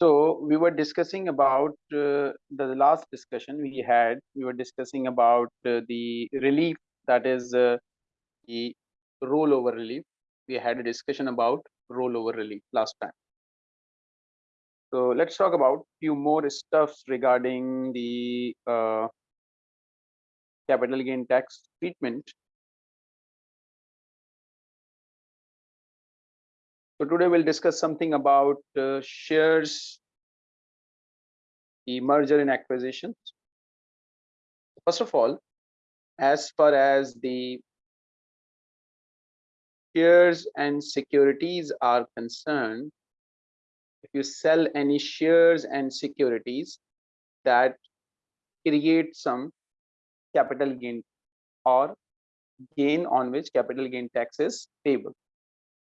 So we were discussing about uh, the last discussion we had. We were discussing about uh, the relief that is uh, the rollover relief. We had a discussion about rollover relief last time. So let's talk about few more stuffs regarding the uh, capital gain tax treatment. So today we'll discuss something about uh, shares, the merger and acquisitions. First of all, as far as the shares and securities are concerned, if you sell any shares and securities that create some capital gain or gain on which capital gain tax is payable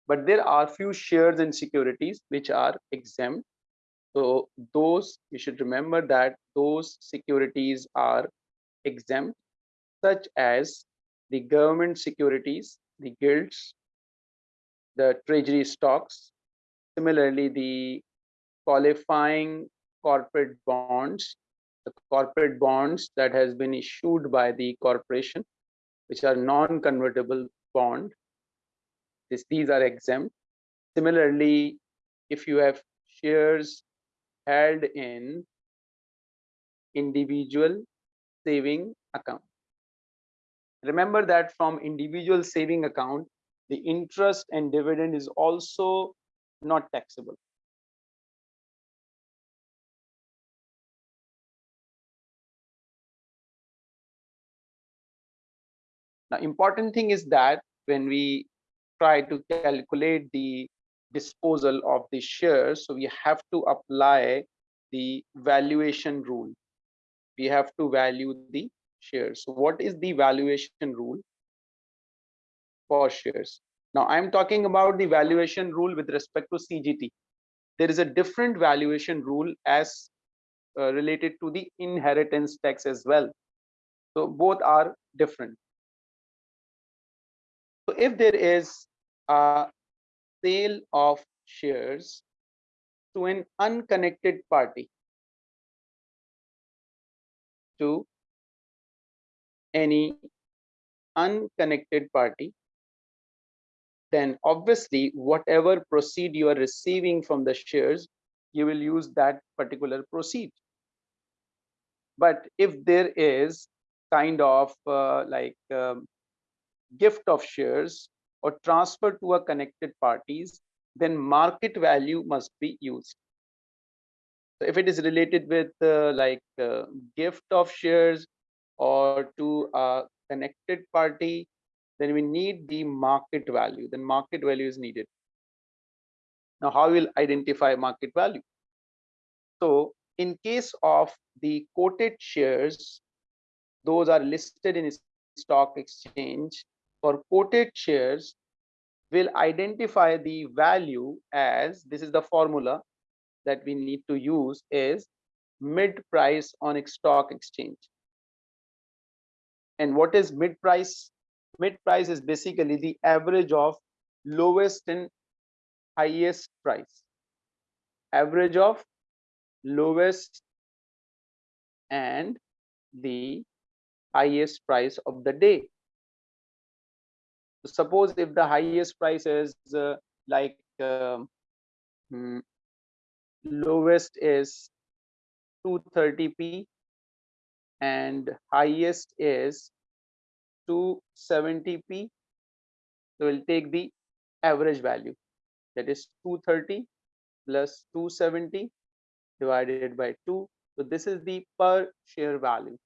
but there are few shares and securities which are exempt. So those you should remember that those securities are exempt such as the government securities the gilts the treasury stocks similarly the qualifying corporate bonds the corporate bonds that has been issued by the corporation which are non-convertible bond this, these are exempt. Similarly, if you have shares held in individual saving account. Remember that from individual saving account, the interest and dividend is also not taxable. Now, important thing is that when we try to calculate the disposal of the shares. So we have to apply the valuation rule. We have to value the shares. So what is the valuation rule for shares? Now i'm talking about the valuation rule with respect to cgt there is a different valuation rule as uh, related to the inheritance tax as well. So both are different so if there is a sale of shares to an unconnected party to any unconnected party then obviously whatever proceed you are receiving from the shares you will use that particular proceed. But if there is kind of uh, like um, gift of shares or transfer to a connected parties, then market value must be used. So if it is related with uh, like uh, gift of shares or to a connected party, then we need the market value. Then market value is needed. Now, how will identify market value? So in case of the quoted shares, those are listed in stock exchange for quoted shares will identify the value as this is the formula that we need to use is mid price on stock exchange. And what is mid price? Mid price is basically the average of lowest and highest price. Average of lowest and the highest price of the day suppose if the highest price is uh, like um, hmm, lowest is 230p and highest is 270p so we'll take the average value. That is 230 plus 270 divided by 2 so this is the per share value.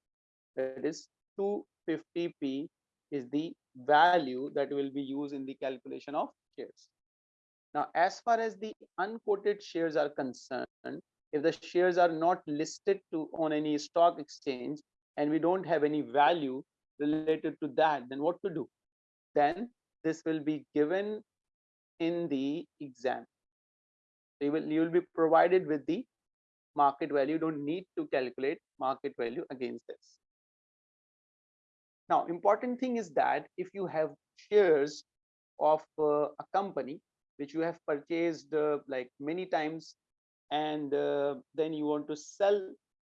That is 250p is the value that will be used in the calculation of shares. Now, as far as the unquoted shares are concerned, if the shares are not listed to on any stock exchange and we don't have any value related to that, then what to do? Then this will be given in the exam. You will, you will be provided with the market value. You don't need to calculate market value against this. Now, important thing is that if you have shares of uh, a company which you have purchased uh, like many times and uh, then you want to sell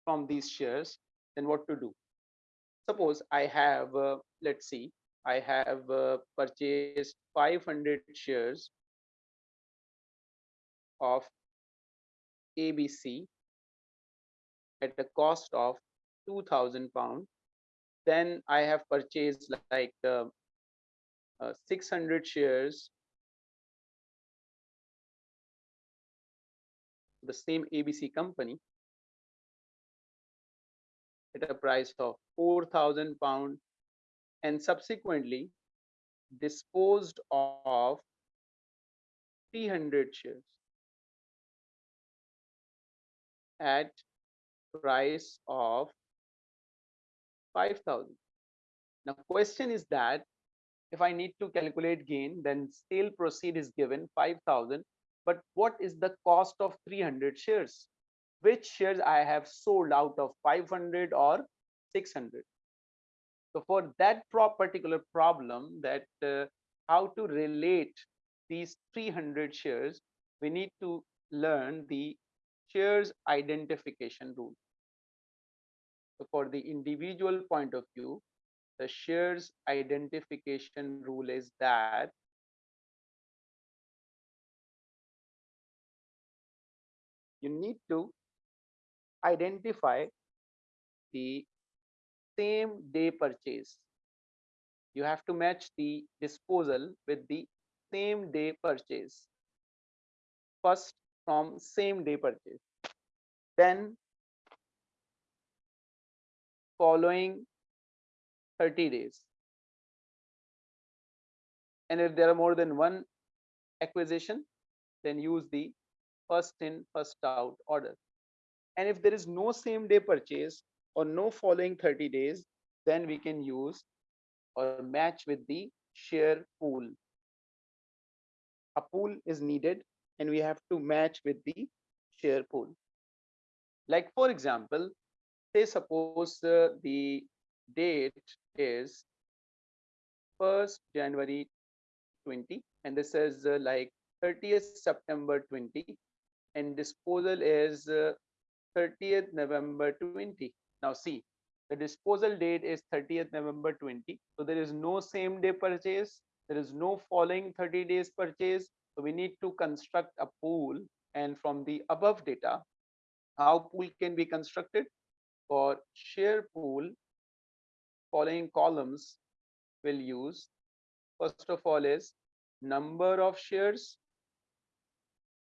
from these shares then what to do? Suppose i have uh, let's see i have uh, purchased 500 shares of abc at a cost of 2000 pound then i have purchased like uh, uh, 600 shares. The same abc company. At a price of 4000 pound. And subsequently disposed of 300 shares. At price of 5000 now question is that if i need to calculate gain then sale proceed is given 5000 but what is the cost of 300 shares? Which shares i have sold out of 500 or 600 so for that particular problem that uh, how to relate these 300 shares we need to learn the shares identification rule for the individual point of view the shares identification rule is that you need to identify the same day purchase. You have to match the disposal with the same day purchase. First from same day purchase. Then following 30 days. And if there are more than one acquisition then use the first in first out order. And if there is no same day purchase or no following 30 days then we can use or match with the share pool. A pool is needed and we have to match with the share pool. Like for example say suppose uh, the date is 1st January 20 and this is uh, like 30th September 20 and disposal is uh, 30th November 20 now see the disposal date is 30th November 20 so there is no same day purchase there is no following 30 days purchase so we need to construct a pool and from the above data how pool can be constructed for share pool following columns will use first of all is number of shares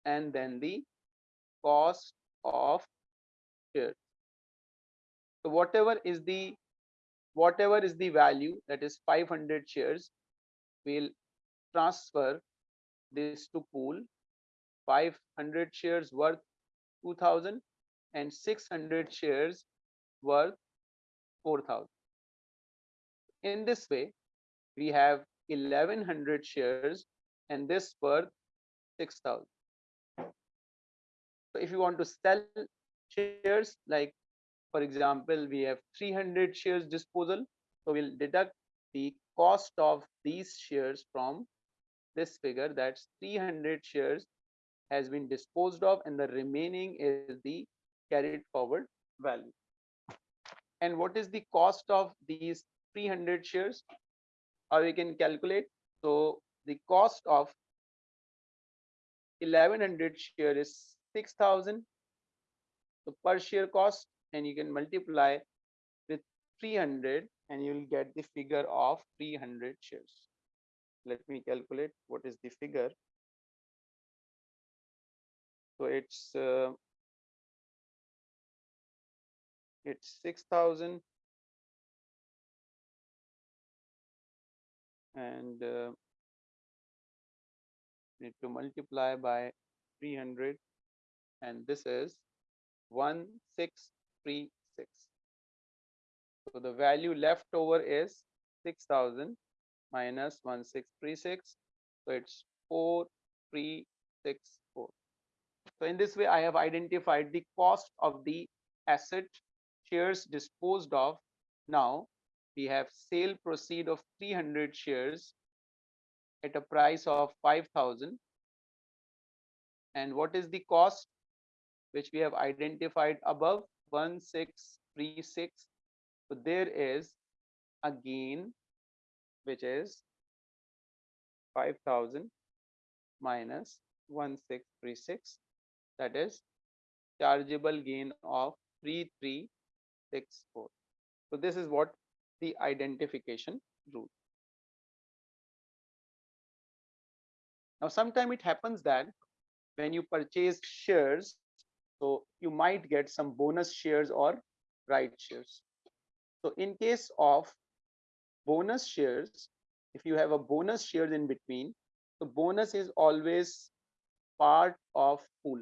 and then the cost of share. so whatever is the whatever is the value that is 500 shares we'll transfer this to pool 500 shares worth 2000 and 600 shares worth 4000 in this way we have 1100 shares and this worth 6000 so if you want to sell shares like for example we have 300 shares disposal so we'll deduct the cost of these shares from this figure that's 300 shares has been disposed of and the remaining is the carried forward value and what is the cost of these 300 shares? Or we can calculate? So the cost of 1100 share is 6000 so per share cost and you can multiply with 300 and you will get the figure of 300 shares. Let me calculate what is the figure. So it's uh, it's 6000 and uh, need to multiply by 300 and this is 1636 so the value left over is 6000 minus 1636 so it's 4364 so in this way i have identified the cost of the asset shares disposed of. Now we have sale proceed of 300 shares at a price of 5000 and what is the cost? Which we have identified above 1636 so there is a gain which is 5000 minus 1636 that is chargeable gain of 3364 so this is what the identification rule. Now sometime it happens that when you purchase shares so you might get some bonus shares or right shares. So in case of bonus shares if you have a bonus shares in between the bonus is always part of pool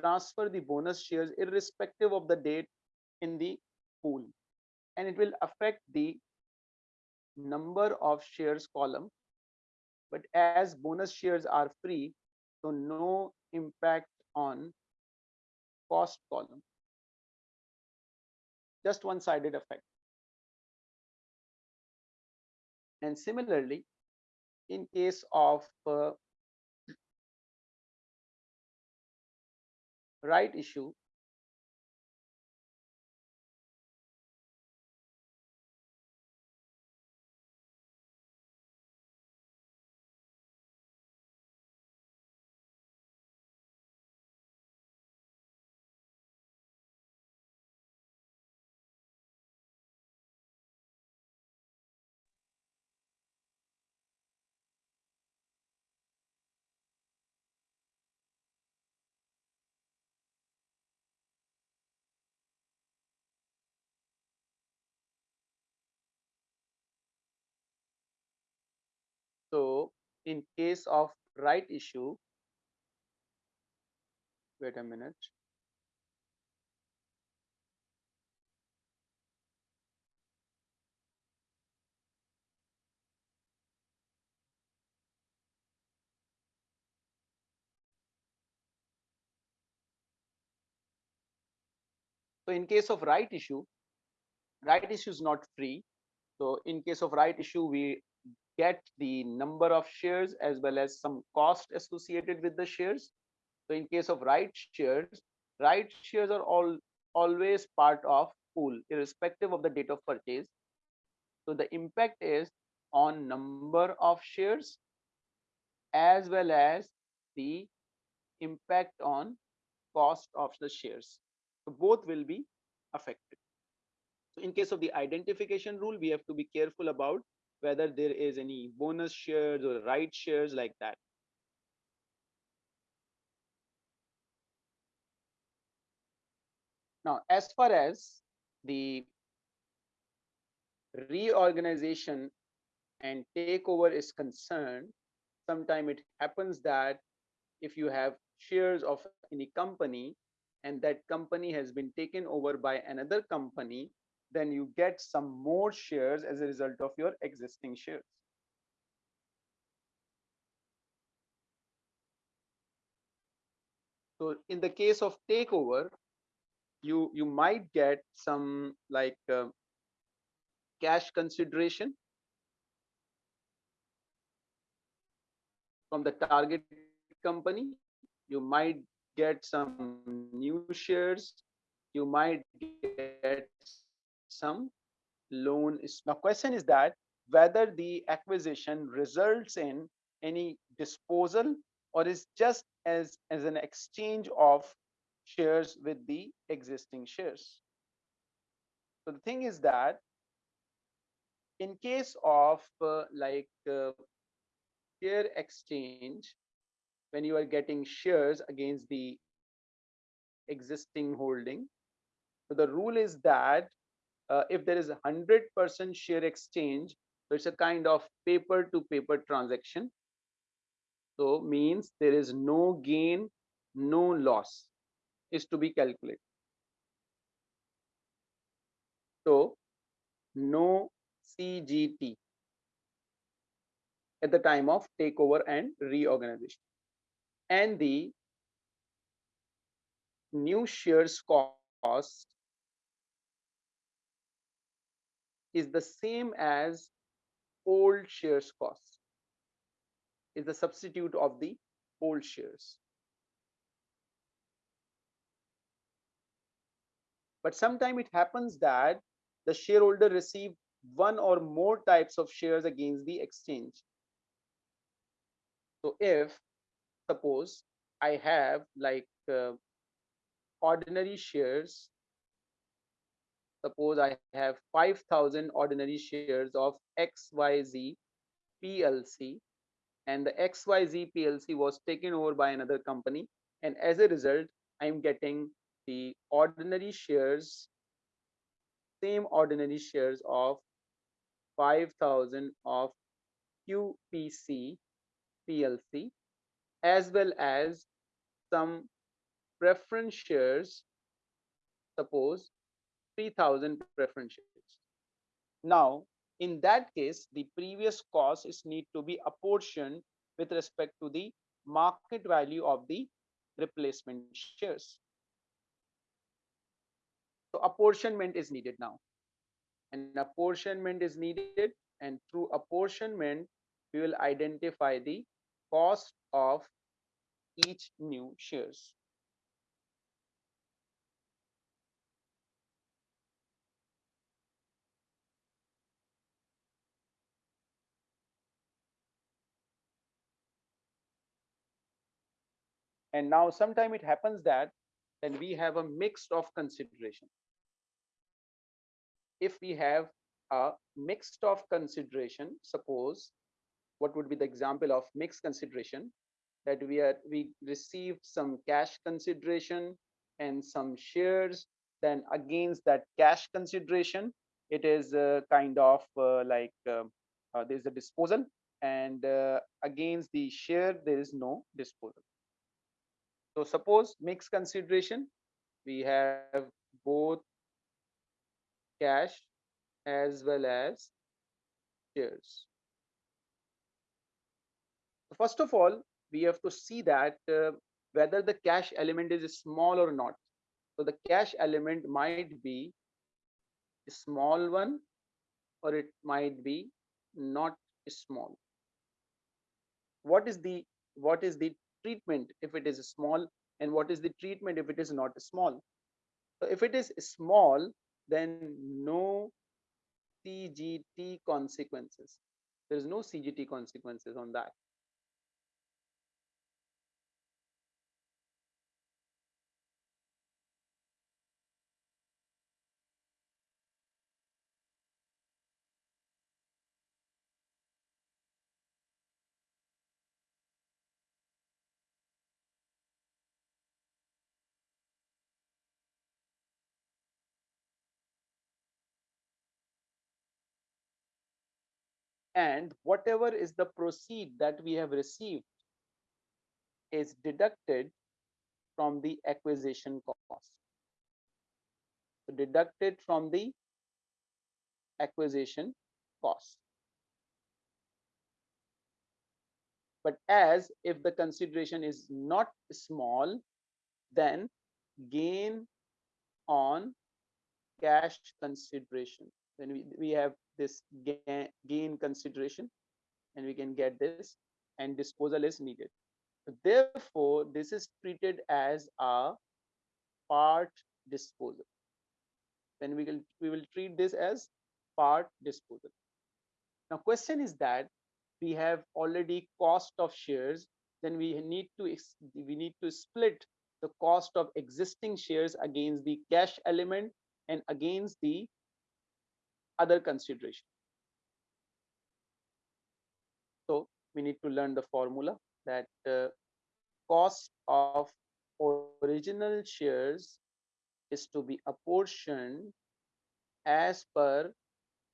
transfer the bonus shares irrespective of the date in the pool. And it will affect the number of shares column. But as bonus shares are free so no impact on cost column. Just one-sided effect. And similarly in case of uh, right issue So in case of right issue, wait a minute. So in case of right issue, right issue is not free. So in case of right issue, we get the number of shares as well as some cost associated with the shares. So in case of right shares, right shares are all always part of pool irrespective of the date of purchase. So the impact is on number of shares as well as the impact on cost of the shares. So both will be affected. So in case of the identification rule, we have to be careful about whether there is any bonus shares or right shares like that. Now, as far as the reorganization and takeover is concerned, sometimes it happens that if you have shares of any company and that company has been taken over by another company, then you get some more shares as a result of your existing shares. So in the case of takeover, you you might get some like uh, cash consideration from the target company. You might get some new shares. You might get some loan Is, now question is that whether the acquisition results in any disposal or is just as as an exchange of shares with the existing shares. So the thing is that in case of uh, like uh, share exchange when you are getting shares against the existing holding so the rule is that uh, if there is a hundred percent share exchange, so it's a kind of paper to paper transaction. So means there is no gain, no loss is to be calculated. So no CGT at the time of takeover and reorganization. And the new shares cost is the same as old shares cost is the substitute of the old shares. But sometimes it happens that the shareholder receive one or more types of shares against the exchange. So if suppose i have like uh, ordinary shares suppose i have 5000 ordinary shares of xyz plc and the xyz plc was taken over by another company and as a result i'm getting the ordinary shares same ordinary shares of 5000 of qpc plc as well as some preference shares. Suppose 3000 preference shares now in that case the previous cost is need to be apportioned with respect to the market value of the replacement shares. So apportionment is needed now. And apportionment is needed and through apportionment we will identify the cost of each new shares and now sometime it happens that then we have a mix of consideration. If we have a mixed of consideration suppose what would be the example of mixed consideration? That we are we received some cash consideration and some shares then against that cash consideration it is a kind of uh, like uh, uh, there's a disposal and uh, against the share there is no disposal so suppose mixed consideration, we have both cash as well as shares. First of all, we have to see that uh, whether the cash element is small or not. So the cash element might be a small one or it might be not small. What is the what is the treatment if it is small and what is the treatment if it is not small? So if it is small then no cgt consequences. There is no cgt consequences on that and whatever is the proceed that we have received is deducted from the acquisition cost. So deducted from the acquisition cost. But as if the consideration is not small then gain on cash consideration. Then we, we have this gain, consideration and we can get this and disposal is needed. Therefore this is treated as a part disposal. Then we will we will treat this as part disposal. Now question is that we have already cost of shares then we need to we need to split the cost of existing shares against the cash element and against the other consideration. So we need to learn the formula that uh, cost of original shares is to be apportioned as per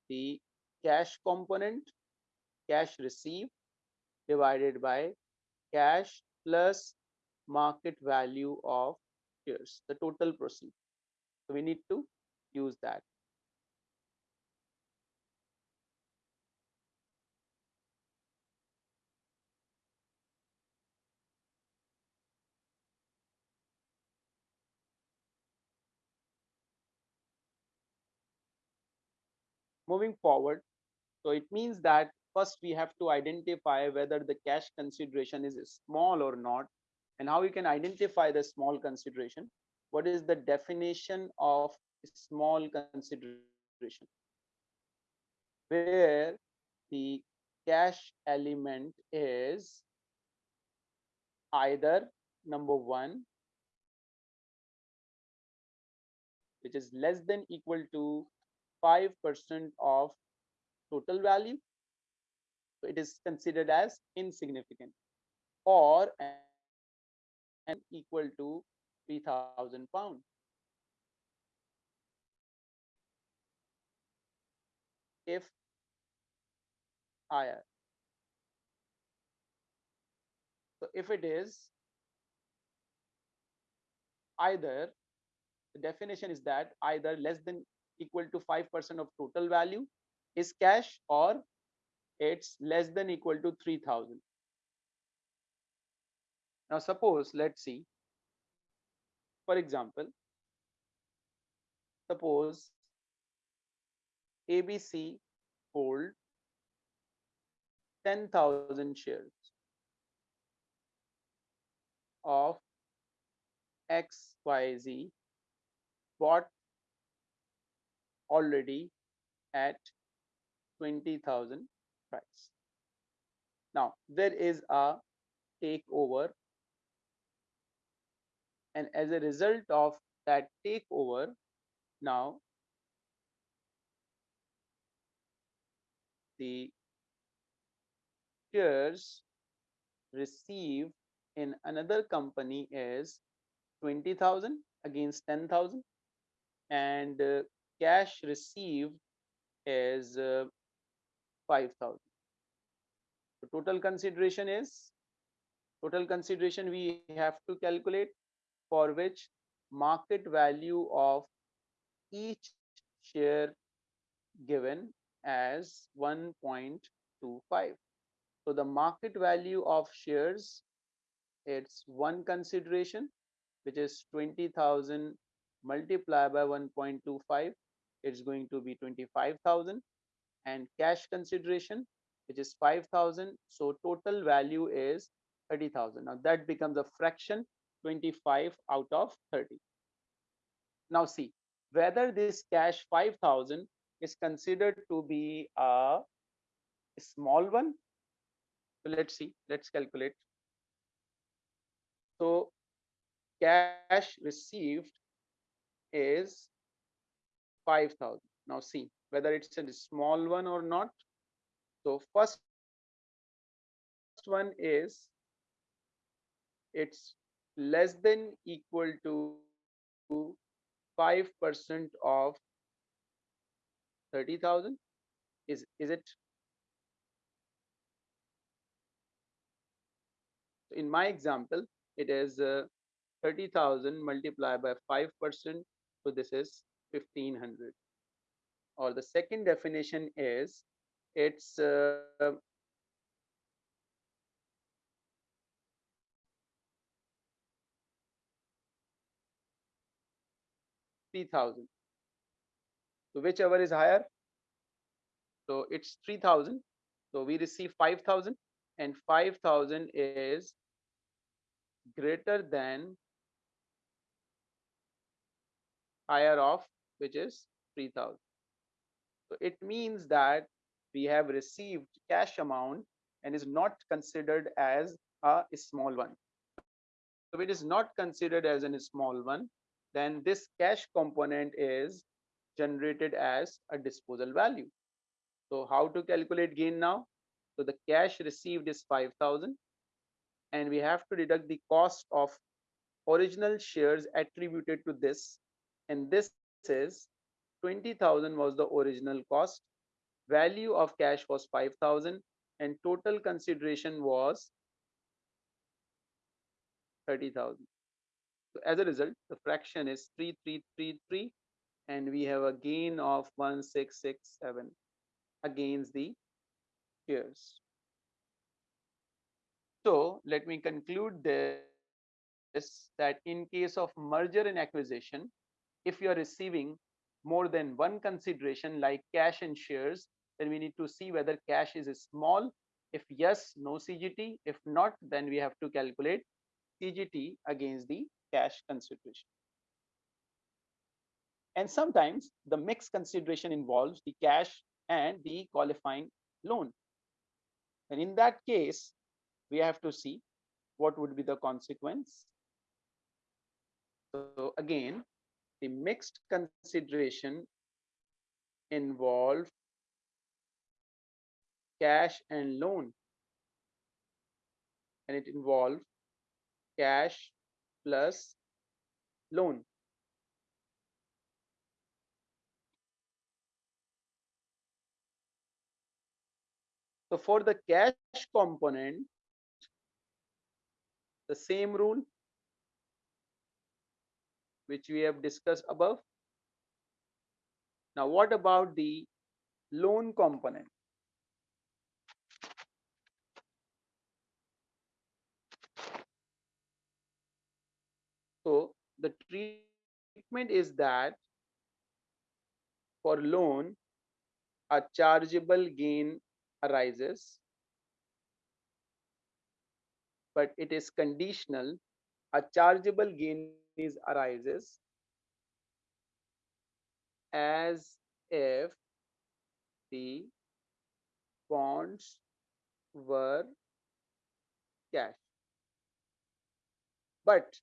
the cash component, cash received divided by cash plus market value of shares, the total proceed. So we need to use that. Moving forward. So it means that first we have to identify whether the cash consideration is small or not and how you can identify the small consideration. What is the definition of small consideration? Where the cash element is either number one which is less than equal to 5% of total value so it is considered as insignificant or and equal to 3000 pounds. If higher. So if it is either the definition is that either less than equal to 5% of total value is cash or it's less than equal to 3000 now suppose let's see. For example suppose abc hold 10000 shares of xyz bought already at 20,000 price. Now, there is a takeover and as a result of that takeover, now the shares received in another company is 20,000 against 10,000 and uh, cash received is uh, 5000 the total consideration is total consideration we have to calculate for which market value of each share given as 1.25 so the market value of shares it's one consideration which is 20000 multiplied by 1.25 it's going to be 25000 and cash consideration which is 5000 so total value is 30000 now that becomes a fraction 25 out of 30 now see whether this cash 5000 is considered to be a small one so let's see let's calculate. So cash received is 5000 now see whether it's a small one or not so first one is it's less than equal to 5% of 30,000 is is it? In my example it is uh, 30,000 multiplied by 5%. So this is 1500. Or the second definition is it's uh, three thousand. So whichever is higher. So it's three thousand. So we receive five thousand, and five thousand is greater than higher of which is 3000 so it means that we have received cash amount and is not considered as a small one. So it is not considered as a small one then this cash component is generated as a disposal value. So how to calculate gain now? So the cash received is 5000 and we have to deduct the cost of original shares attributed to this. And this is 20,000 was the original cost. Value of cash was 5,000 and total consideration was 30,000 so as a result the fraction is 3333 and we have a gain of 1667 against the shares. So let me conclude this that in case of merger and acquisition, if you are receiving more than one consideration like cash and shares, then we need to see whether cash is small. If yes, no CGT. If not, then we have to calculate CGT against the cash consideration. And sometimes the mixed consideration involves the cash and the qualifying loan. And in that case, we have to see what would be the consequence. So again, the mixed consideration involve cash and loan. And it involves cash plus loan. So for the cash component the same rule which we have discussed above now what about the loan component So the treatment is that for loan, a chargeable gain arises, but it is conditional. A chargeable gain is arises as if the bonds were cash. But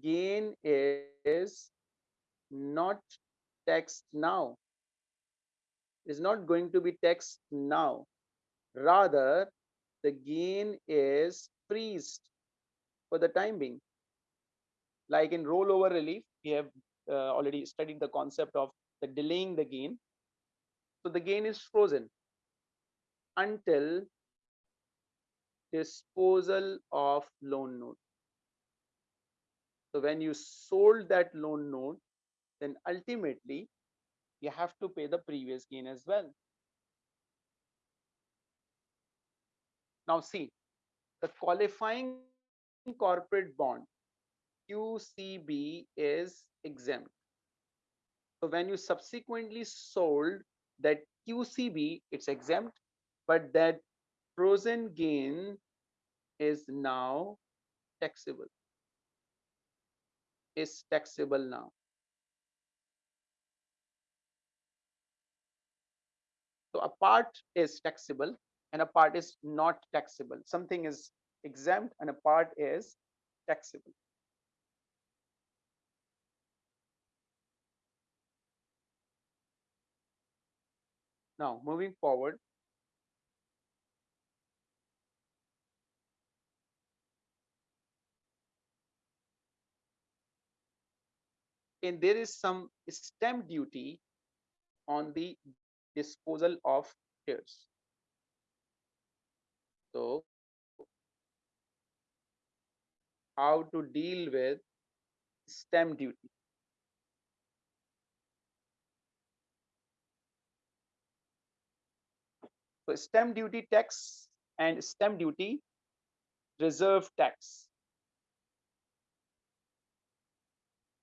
gain is not taxed now. Is not going to be taxed now. Rather the gain is freezed for the time being like in rollover relief we have uh, already studied the concept of the delaying the gain so the gain is frozen until disposal of loan note so when you sold that loan note, then ultimately you have to pay the previous gain as well. Now see, the qualifying corporate bond QCB is exempt. So when you subsequently sold that QCB, it's exempt, but that frozen gain is now taxable is taxable now. So a part is taxable and a part is not taxable. Something is exempt and a part is taxable. Now moving forward, and there is some stamp duty on the disposal of shares. So how to deal with stamp duty. So stamp duty tax and stamp duty reserve tax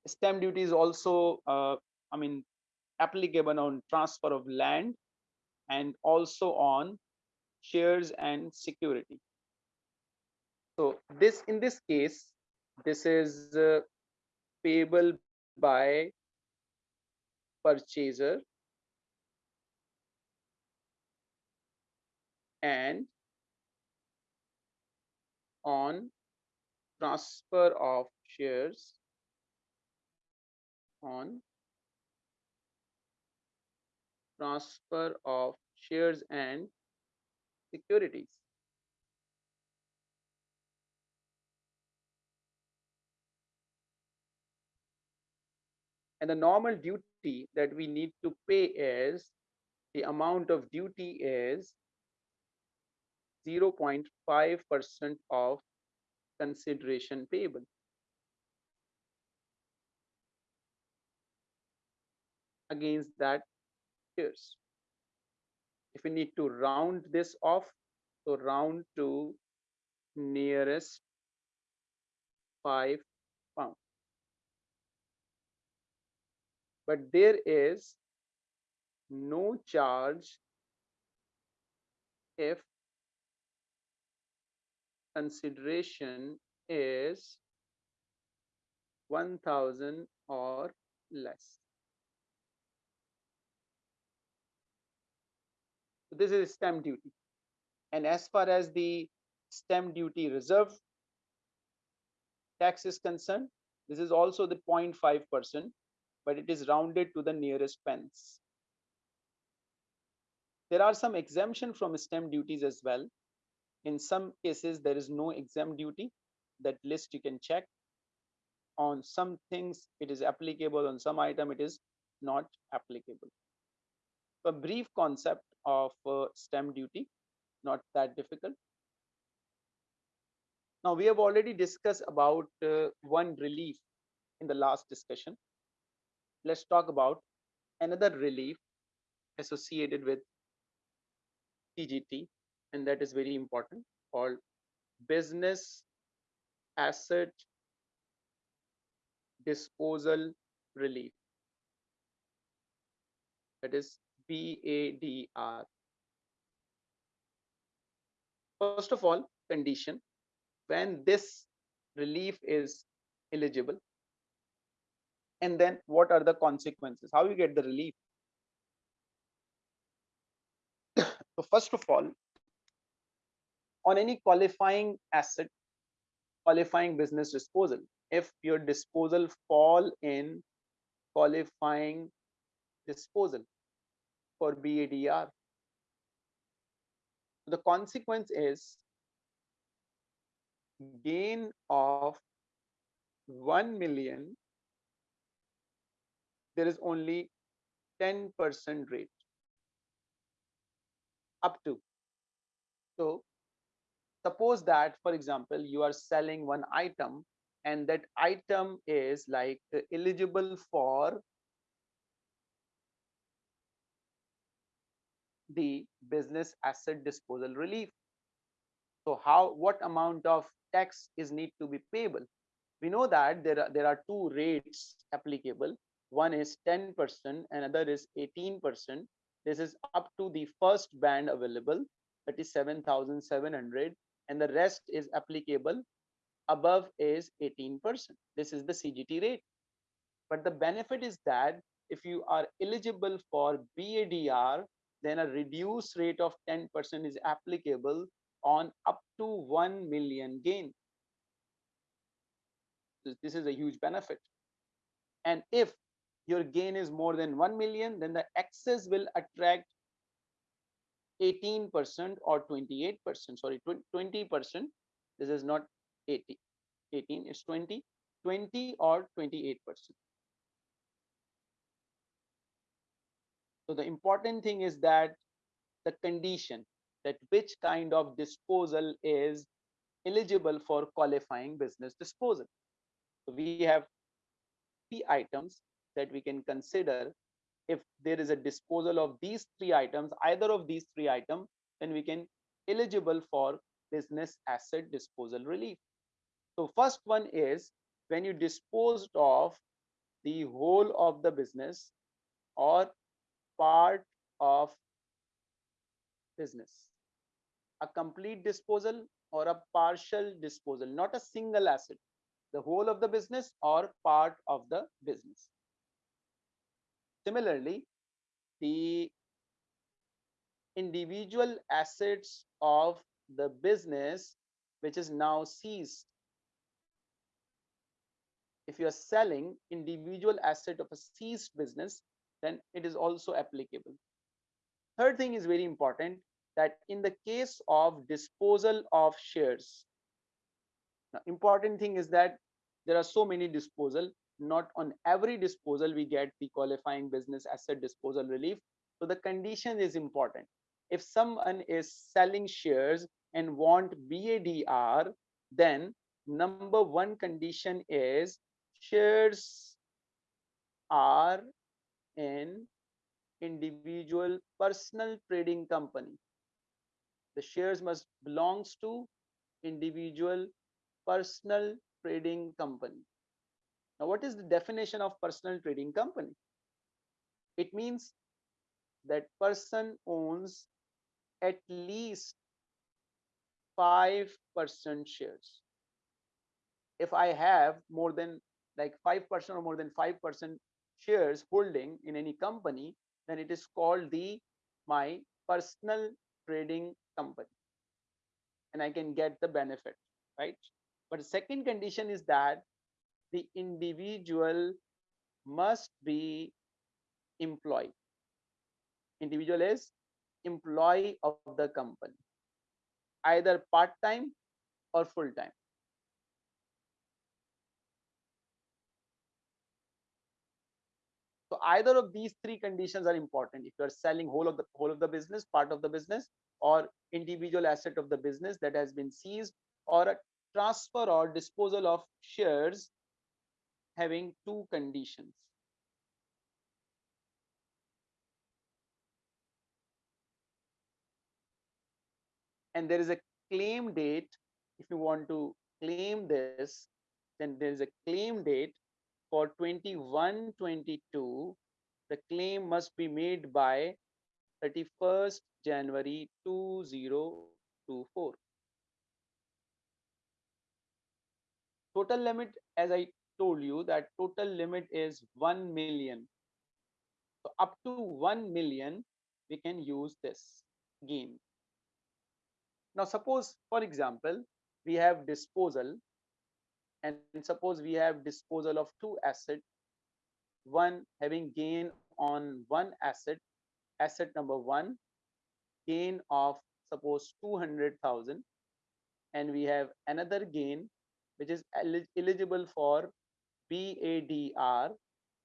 stamp duty is also, uh, I mean, applicable on transfer of land and also on shares and security. So this, in this case, this is uh, payable by purchaser and on transfer of shares on transfer of shares and securities. And the normal duty that we need to pay is the amount of duty is 0.5% of consideration payable. against that shares. If we need to round this off, so round to nearest five pound. But there is no charge if consideration is 1000 or less. So this is stamp duty. And as far as the stamp duty reserve tax is concerned, this is also the 0.5%, but it is rounded to the nearest pence. There are some exemption from stamp duties as well. In some cases, there is no exempt duty. That list you can check. On some things, it is applicable. On some item, it is not applicable. A brief concept of uh, stamp duty, not that difficult. Now, we have already discussed about uh, one relief in the last discussion. Let's talk about another relief associated with CGT, and that is very important, called Business Asset Disposal Relief. That is BADR. First of all, condition when this relief is eligible and then what are the consequences how you get the relief so first of all on any qualifying asset qualifying business disposal. If your disposal fall in qualifying disposal for BADR the consequence is gain of 1 million, there is only 10% rate. Up to. So suppose that, for example, you are selling one item and that item is like uh, eligible for the business asset disposal relief. So how, what amount of tax is need to be payable? We know that there are there are two rates applicable. One is 10 percent another is 18 percent. This is up to the first band available that is 7700 and the rest is applicable above is 18 percent this is the cgt rate but the benefit is that if you are eligible for badr then a reduced rate of 10 percent is applicable on up to 1 million gain. This is a huge benefit. And if your gain is more than 1 million, then the excess will attract 18% or 28%, sorry, 20%. This is not 80, 18, it's 20, 20 or 28%. So the important thing is that the condition that which kind of disposal is eligible for qualifying business disposal. So we have three items that we can consider if there is a disposal of these three items, either of these three items, then we can eligible for business asset disposal relief. So first one is when you disposed of the whole of the business or part of business a complete disposal or a partial disposal, not a single asset, the whole of the business or part of the business. Similarly, the individual assets of the business which is now seized. If you are selling individual asset of a seized business, then it is also applicable. Third thing is very important that in the case of disposal of shares, now important thing is that there are so many disposal, not on every disposal we get the qualifying business asset disposal relief. So the condition is important. If someone is selling shares and want BADR, then number one condition is shares are in individual personal trading company the shares must belongs to individual personal trading company now what is the definition of personal trading company? It means that person owns at least 5% shares. If i have more than like 5% or more than 5% shares holding in any company then it is called the my personal trading company. And I can get the benefit, right? But the second condition is that the individual must be employee. Individual is employee of the company, either part-time or full-time. So either of these three conditions are important. If you are selling whole of the whole of the business, part of the business, or individual asset of the business that has been seized, or a transfer or disposal of shares having two conditions. And there is a claim date. If you want to claim this, then there is a claim date for 21 22 the claim must be made by 31st january 2024 total limit as i told you that total limit is 1 million. So up to 1 million we can use this gain. Now suppose for example we have disposal and suppose we have disposal of two assets one having gain on one asset asset number one gain of suppose 200,000 and we have another gain which is eligible for BADR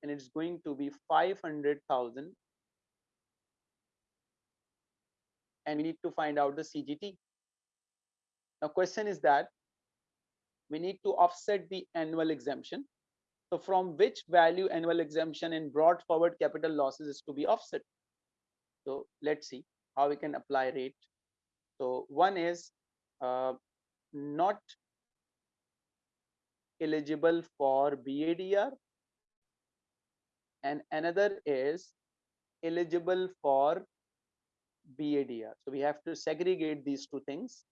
and it's going to be 500,000 and we need to find out the CGT. Now question is that we need to offset the annual exemption. So from which value annual exemption in brought forward capital losses is to be offset. So let's see how we can apply rate. So one is uh, not eligible for BADR and another is eligible for BADR. So we have to segregate these two things.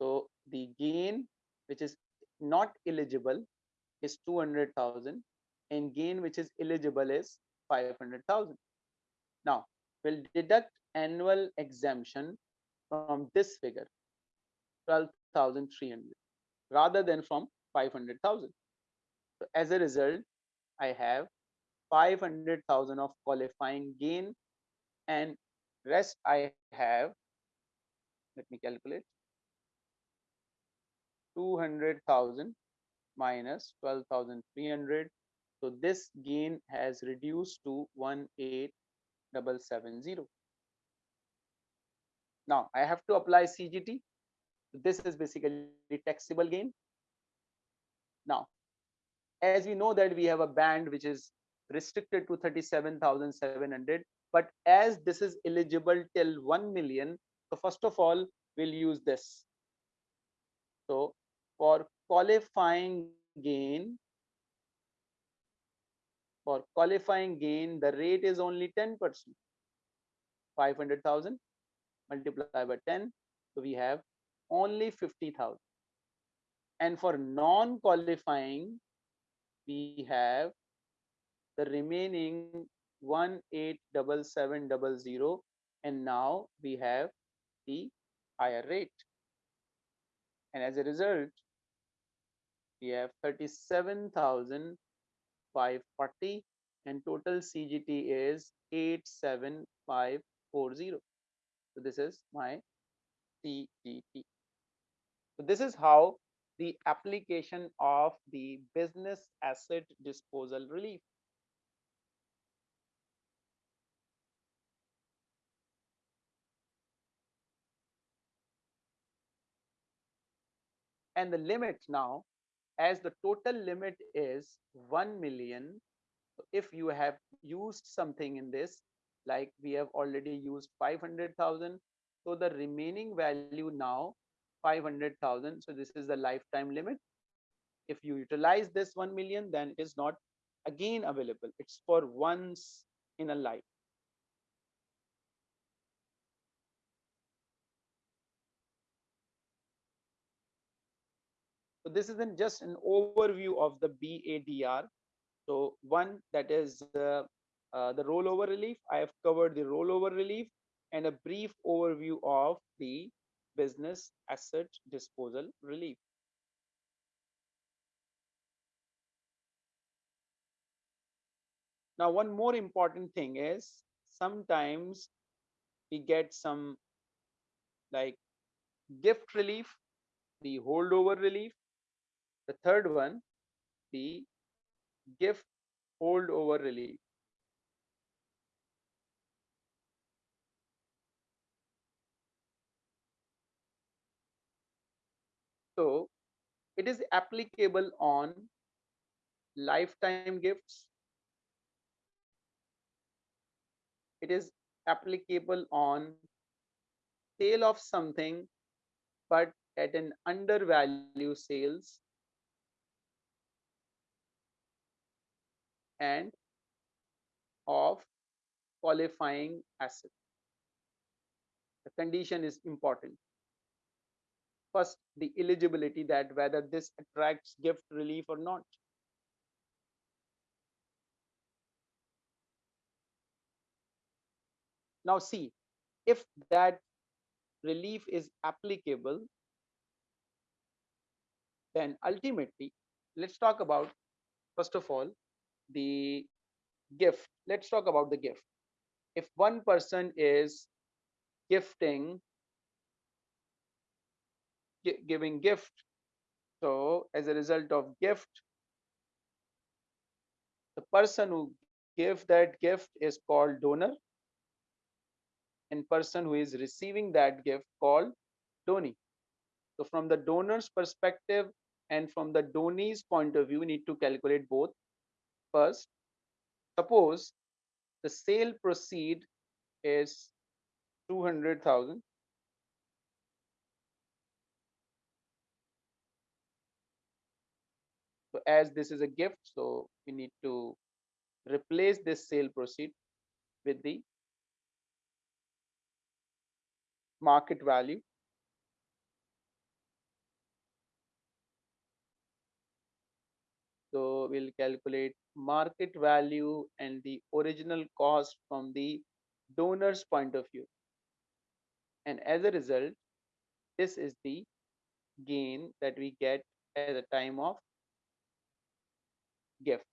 So the gain which is not eligible is 200,000 and gain which is eligible is 500,000. Now we'll deduct annual exemption from this figure 12,300 rather than from 500,000. So as a result, I have 500,000 of qualifying gain and rest I have, let me calculate, 200,000 minus 12,300. So this gain has reduced to 18770. Now I have to apply CGT. This is basically the taxable gain. Now, as we know that we have a band which is restricted to 37,700, but as this is eligible till 1 million, so first of all, we'll use this. So for qualifying gain for qualifying gain the rate is only 10 percent 500,000 multiplied by 10 so we have only 50,000 and for non qualifying we have the remaining 187700 and now we have the higher rate and as a result we have 37,540 and total CGT is 87540. So this is my CGT. So this is how the application of the business asset disposal relief. And the limit now as the total limit is 1 million if you have used something in this like we have already used 500,000 so the remaining value now 500,000 so this is the lifetime limit if you utilize this 1 million then it is not again available it's for once in a life So this isn't just an overview of the BADR. So one that is uh, uh, the rollover relief. I have covered the rollover relief and a brief overview of the business asset disposal relief. Now, one more important thing is sometimes we get some like gift relief, the holdover relief. The third one, the gift holdover relief. So it is applicable on lifetime gifts. It is applicable on sale of something but at an undervalue sales and of qualifying asset. The condition is important. First, the eligibility that whether this attracts gift relief or not. Now see, if that relief is applicable, then ultimately, let's talk about, first of all, the gift. Let's talk about the gift. If one person is gifting, giving gift, so as a result of gift, the person who gave that gift is called donor and person who is receiving that gift called donee. So from the donor's perspective and from the donee's point of view, we need to calculate both. First, suppose the sale proceed is 200,000 as this is a gift so we need to replace this sale proceed with the market value. So we'll calculate market value and the original cost from the donor's point of view. And as a result this is the gain that we get at the time of gift.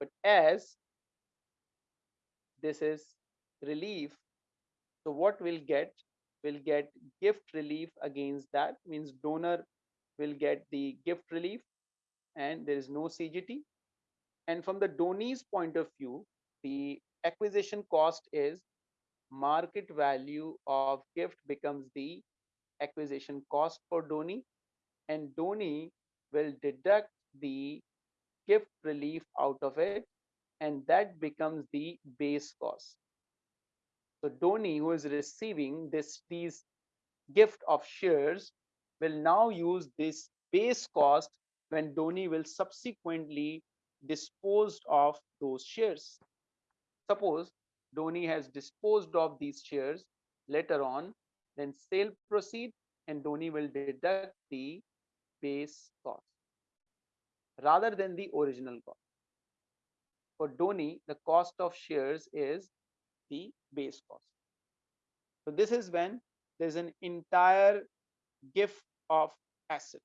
But as this is relief so what we'll get? Will get gift relief against that means donor will get the gift relief and there is no CGT and from the donee's point of view the acquisition cost is market value of gift becomes the acquisition cost for donee and donee will deduct the gift relief out of it and that becomes the base cost so donee who is receiving this these gift of shares will now use this base cost when donee will subsequently disposed of those shares. Suppose donee has disposed of these shares later on then sale proceed and donee will deduct the base cost rather than the original cost for donee the cost of shares is the base cost. So this is when there's an entire gift of asset.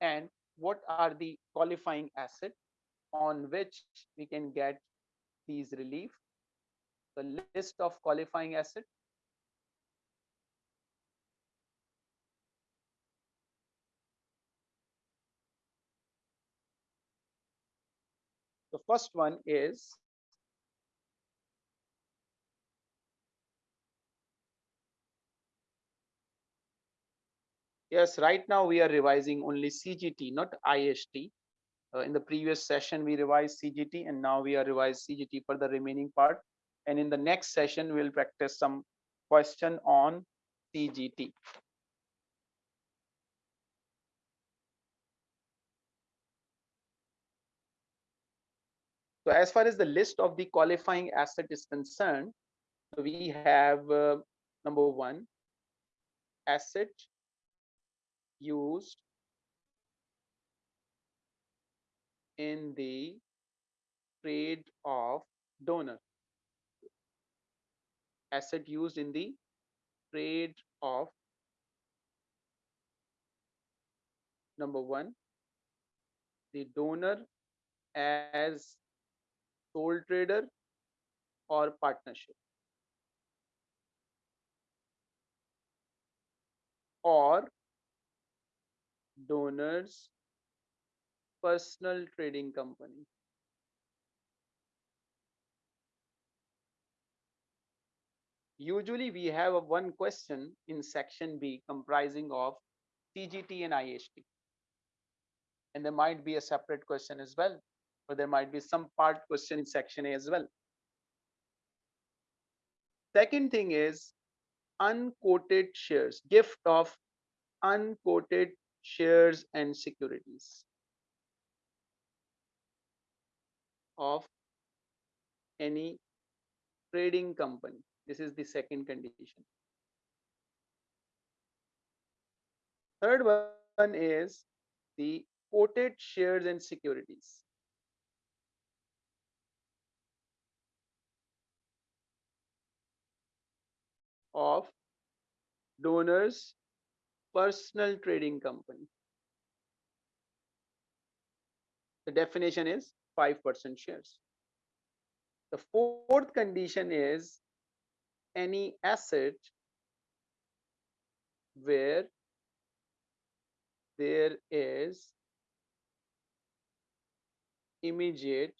And what are the qualifying asset on which we can get these relief? The list of qualifying asset The first one is Yes, right now we are revising only CGT, not IHT. Uh, in the previous session, we revised CGT and now we are revised CGT for the remaining part. And in the next session, we'll practice some question on CGT. So as far as the list of the qualifying asset is concerned, we have uh, number one, asset used in the trade of donor. Asset used in the trade of number one the donor as sole trader or partnership? Or donors personal trading company? Usually we have a one question in section b comprising of cgt and iht and there might be a separate question as well or there might be some part question in section a as well second thing is unquoted shares gift of unquoted shares and securities of any trading company this is the second condition. Third one is the quoted shares and securities. Of donors personal trading company the definition is 5% shares the fourth condition is any asset where there is immediate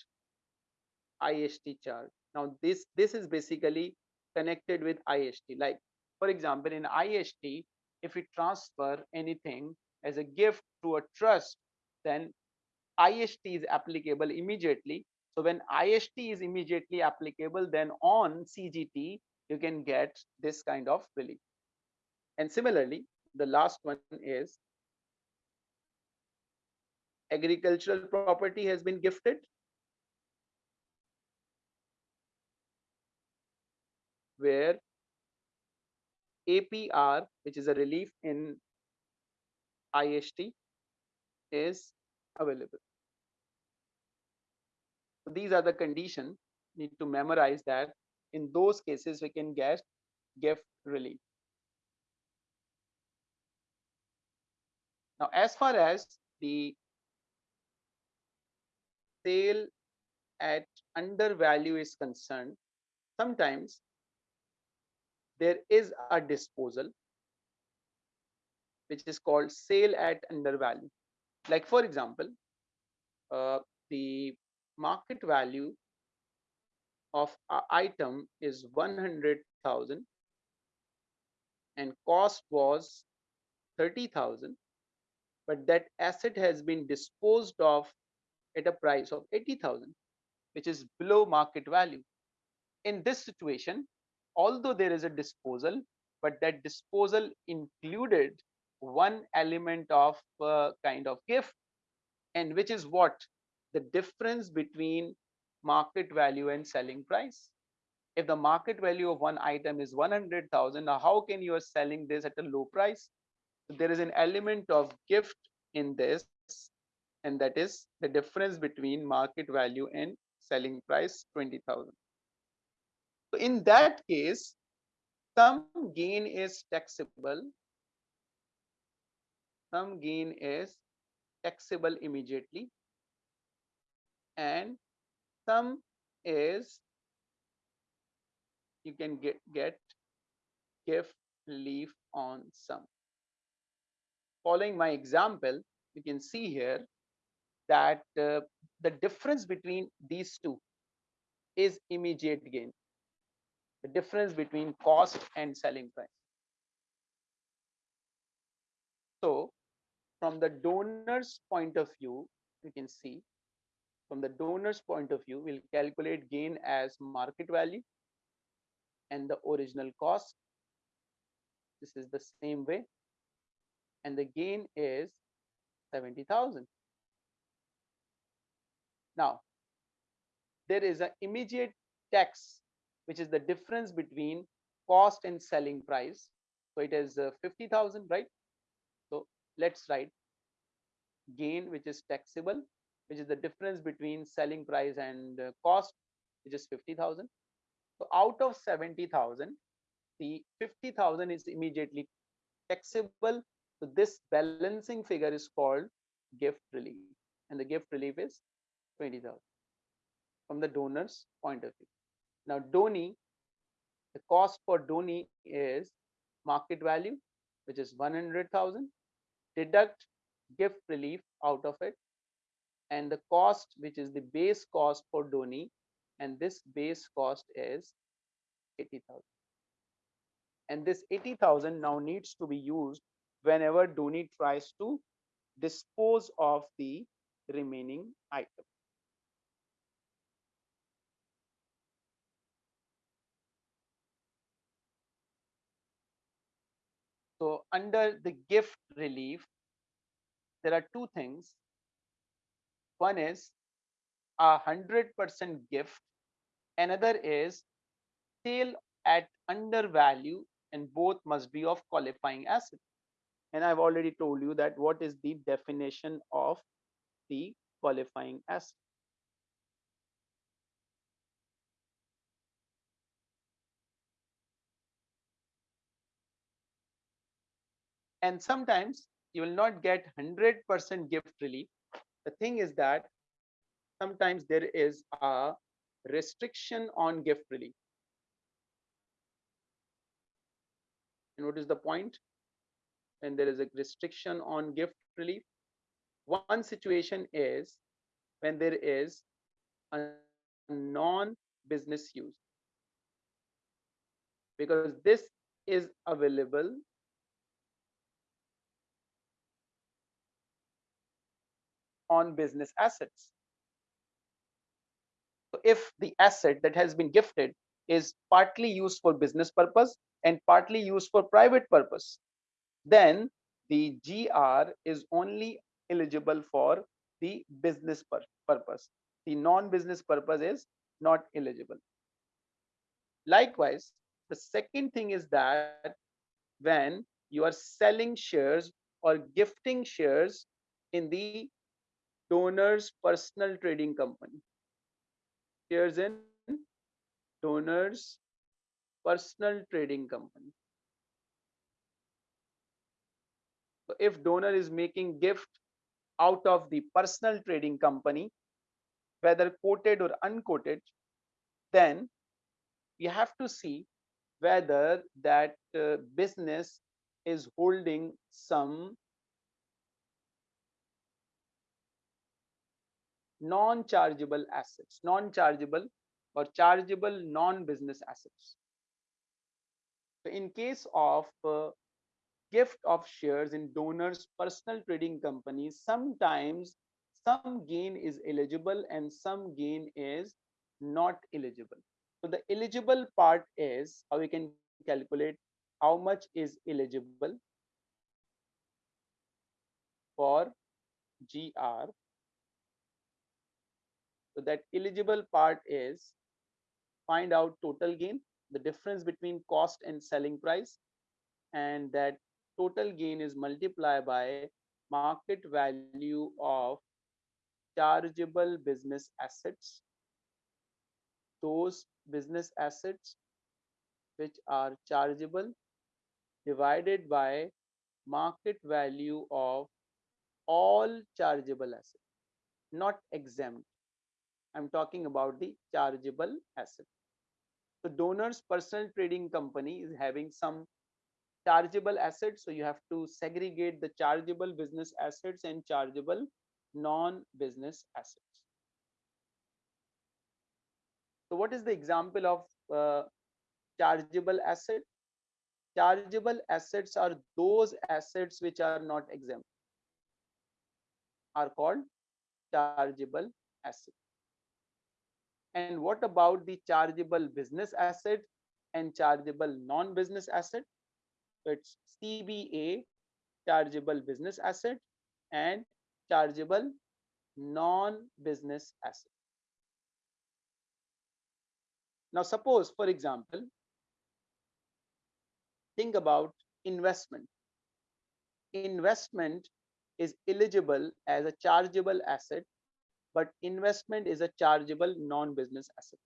IHT charge. Now this this is basically connected with IHT. Like for example, in IHT, if we transfer anything as a gift to a trust, then IHT is applicable immediately. So when IHT is immediately applicable, then on CGT, you can get this kind of relief. And similarly, the last one is agricultural property has been gifted. Where APR, which is a relief in IHT, is available. So these are the conditions. Need to memorize that in those cases we can get gift relief now as far as the sale at under value is concerned sometimes there is a disposal which is called sale at under value. Like for example uh, the market value of item is 100,000 and cost was 30,000 but that asset has been disposed of at a price of 80,000 which is below market value. In this situation although there is a disposal but that disposal included one element of uh, kind of gift and which is what the difference between market value and selling price. If the market value of one item is 100,000, now how can you are selling this at a low price? There is an element of gift in this, and that is the difference between market value and selling price 20,000. So in that case, some gain is taxable, some gain is taxable immediately, and some is you can get get gift leaf on some. Following my example you can see here that uh, the difference between these two is immediate gain the difference between cost and selling price so from the donor's point of view you can see from the donor's point of view, we'll calculate gain as market value and the original cost. This is the same way. And the gain is 70,000. Now, there is an immediate tax, which is the difference between cost and selling price. So it is uh, 50,000, right? So let's write gain, which is taxable which is the difference between selling price and uh, cost, which is 50,000. So out of 70,000, the 50,000 is immediately taxable. So this balancing figure is called gift relief and the gift relief is 20,000 from the donor's point of view. Now donee, the cost for donee is market value, which is 100,000, deduct gift relief out of it and the cost which is the base cost for donee and this base cost is 80,000 and this 80,000 now needs to be used whenever donee tries to dispose of the remaining item. So under the gift relief, there are two things. One is a hundred percent gift. Another is sale at under value and both must be of qualifying asset. And I've already told you that what is the definition of the qualifying asset. And sometimes you will not get 100% gift relief. The thing is that sometimes there is a restriction on gift relief. And what is the point? And there is a restriction on gift relief. One situation is when there is a non-business use. Because this is available on business assets. So if the asset that has been gifted is partly used for business purpose and partly used for private purpose, then the GR is only eligible for the business pur purpose. The non-business purpose is not eligible. Likewise, the second thing is that when you are selling shares or gifting shares in the donor's personal trading company. Shares in donor's personal trading company. So if donor is making gift out of the personal trading company, whether quoted or unquoted, then we have to see whether that uh, business is holding some non-chargeable assets, non-chargeable or chargeable non-business assets. So in case of uh, gift of shares in donors personal trading companies, sometimes some gain is eligible and some gain is not eligible. So the eligible part is how we can calculate how much is eligible for GR so that eligible part is find out total gain, the difference between cost and selling price, and that total gain is multiplied by market value of chargeable business assets. Those business assets which are chargeable divided by market value of all chargeable assets, not exempt. I'm talking about the chargeable asset. The donor's personal trading company is having some chargeable assets. So you have to segregate the chargeable business assets and chargeable non-business assets. So what is the example of uh, chargeable asset? Chargeable assets are those assets which are not exempt are called chargeable assets. And what about the chargeable business asset and chargeable non-business asset? So it's CBA, chargeable business asset and chargeable non-business asset. Now, suppose, for example, think about investment. Investment is eligible as a chargeable asset but investment is a chargeable non-business asset.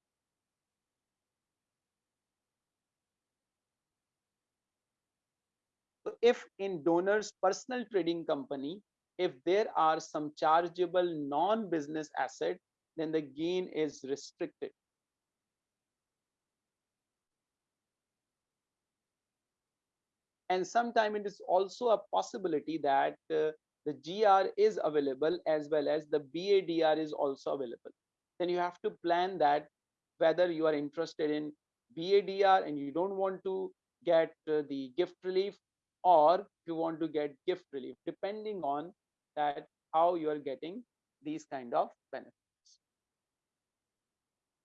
So if in donor's personal trading company, if there are some chargeable non-business asset, then the gain is restricted. And sometimes it is also a possibility that uh, the GR is available as well as the BADR is also available. Then you have to plan that whether you are interested in BADR and you don't want to get uh, the gift relief or you want to get gift relief depending on that how you are getting these kind of benefits